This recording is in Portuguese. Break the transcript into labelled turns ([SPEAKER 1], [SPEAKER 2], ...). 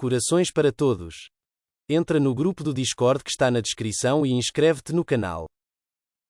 [SPEAKER 1] Corações para todos. Entra no grupo do Discord que está na descrição e inscreve-te no canal.